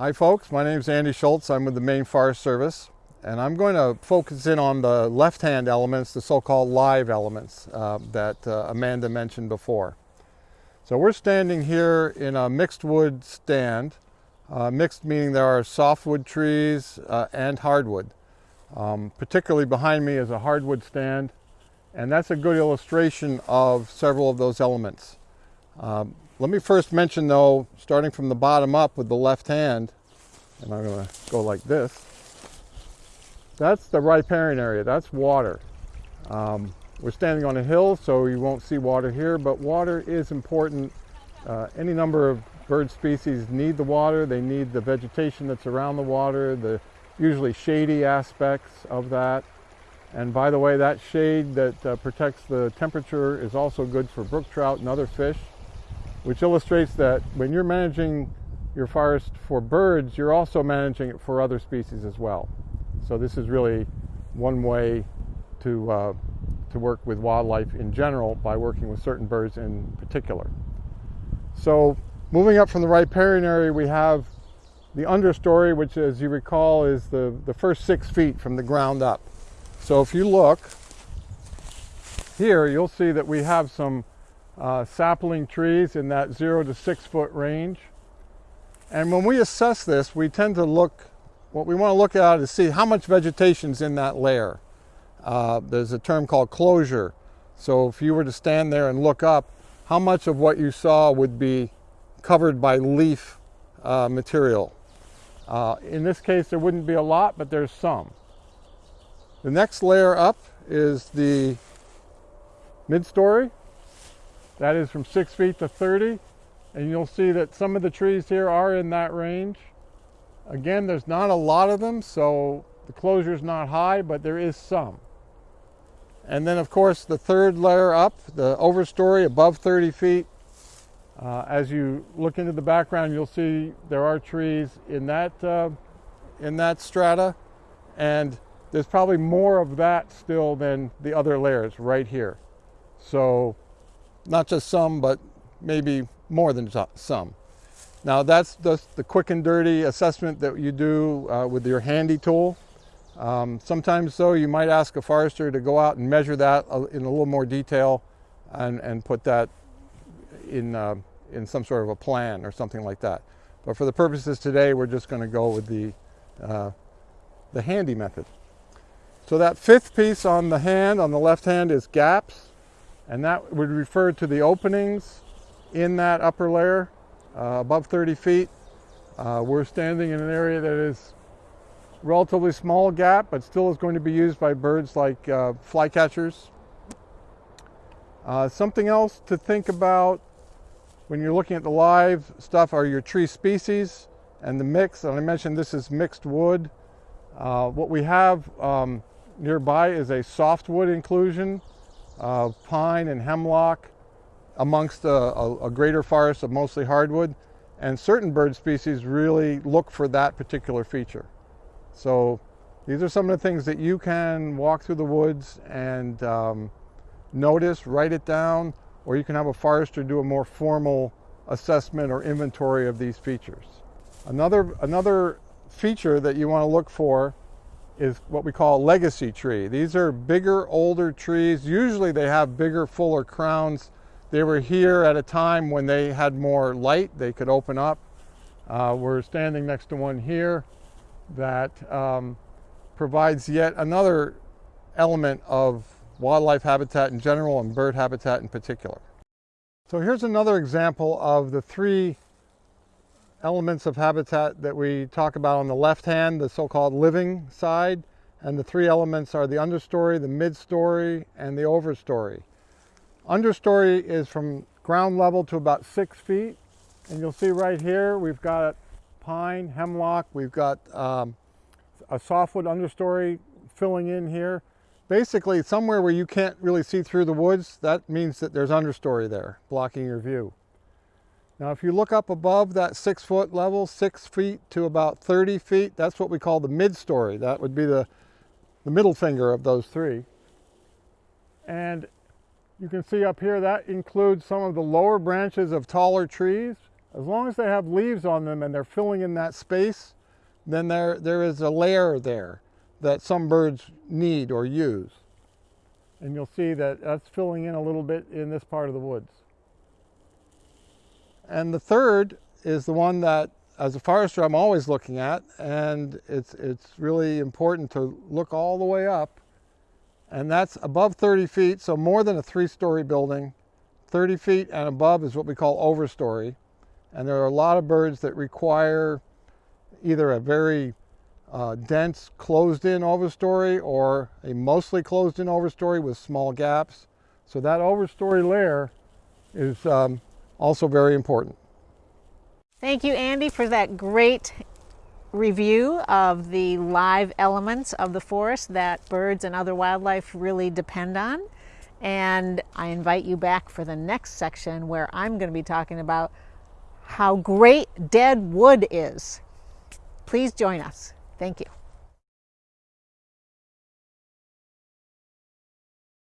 Hi folks, my name is Andy Schultz. I'm with the Maine Forest Service and I'm going to focus in on the left-hand elements, the so-called live elements uh, that uh, Amanda mentioned before. So we're standing here in a mixed wood stand. Uh, mixed meaning there are softwood trees uh, and hardwood. Um, particularly behind me is a hardwood stand and that's a good illustration of several of those elements. Um, let me first mention though, starting from the bottom up with the left hand, and I'm gonna go like this, that's the riparian area, that's water. Um, we're standing on a hill, so you won't see water here, but water is important. Uh, any number of bird species need the water, they need the vegetation that's around the water, the usually shady aspects of that. And by the way, that shade that uh, protects the temperature is also good for brook trout and other fish which illustrates that when you're managing your forest for birds, you're also managing it for other species as well. So this is really one way to, uh, to work with wildlife in general by working with certain birds in particular. So moving up from the riparian area, we have the understory, which as you recall is the, the first six feet from the ground up. So if you look here, you'll see that we have some uh, sapling trees in that zero to six foot range. And when we assess this, we tend to look, what we want to look at is see how much vegetation is in that layer. Uh, there's a term called closure. So if you were to stand there and look up, how much of what you saw would be covered by leaf uh, material. Uh, in this case, there wouldn't be a lot, but there's some. The next layer up is the mid-story. That is from six feet to 30. And you'll see that some of the trees here are in that range. Again, there's not a lot of them, so the closure is not high, but there is some. And then of course the third layer up, the overstory above 30 feet. Uh, as you look into the background, you'll see there are trees in that, uh, in that strata. And there's probably more of that still than the other layers right here. So not just some, but maybe more than some. Now that's the, the quick and dirty assessment that you do uh, with your handy tool. Um, sometimes though you might ask a forester to go out and measure that in a little more detail and, and put that in, uh, in some sort of a plan or something like that. But for the purposes today, we're just going to go with the, uh, the handy method. So that fifth piece on the hand, on the left hand, is gaps and that would refer to the openings in that upper layer uh, above 30 feet. Uh, we're standing in an area that is relatively small gap, but still is going to be used by birds like uh, flycatchers. Uh, something else to think about when you're looking at the live stuff are your tree species and the mix. And I mentioned this is mixed wood. Uh, what we have um, nearby is a softwood inclusion of pine and hemlock amongst a, a, a, greater forest of mostly hardwood. And certain bird species really look for that particular feature. So these are some of the things that you can walk through the woods and um, notice, write it down, or you can have a forester do a more formal assessment or inventory of these features. Another, another feature that you want to look for is what we call a legacy tree. These are bigger, older trees. Usually they have bigger, fuller crowns. They were here at a time when they had more light. They could open up. Uh, we're standing next to one here that um, provides yet another element of wildlife habitat in general and bird habitat in particular. So here's another example of the three elements of habitat that we talk about on the left hand, the so-called living side, and the three elements are the understory, the mid-story, and the overstory. Understory is from ground level to about six feet, and you'll see right here we've got pine, hemlock, we've got um, a softwood understory filling in here. Basically, somewhere where you can't really see through the woods, that means that there's understory there, blocking your view. Now if you look up above that six foot level, six feet to about 30 feet, that's what we call the mid-story. That would be the, the middle finger of those three. And you can see up here that includes some of the lower branches of taller trees. As long as they have leaves on them and they're filling in that space, then there, there is a layer there that some birds need or use. And you'll see that that's filling in a little bit in this part of the woods. And the third is the one that, as a forester, I'm always looking at, and it's, it's really important to look all the way up. And that's above 30 feet, so more than a three-story building. 30 feet and above is what we call overstory. And there are a lot of birds that require either a very uh, dense closed-in overstory or a mostly closed-in overstory with small gaps. So that overstory layer is um, also very important. Thank you, Andy, for that great review of the live elements of the forest that birds and other wildlife really depend on. And I invite you back for the next section where I'm going to be talking about how great dead wood is. Please join us. Thank you.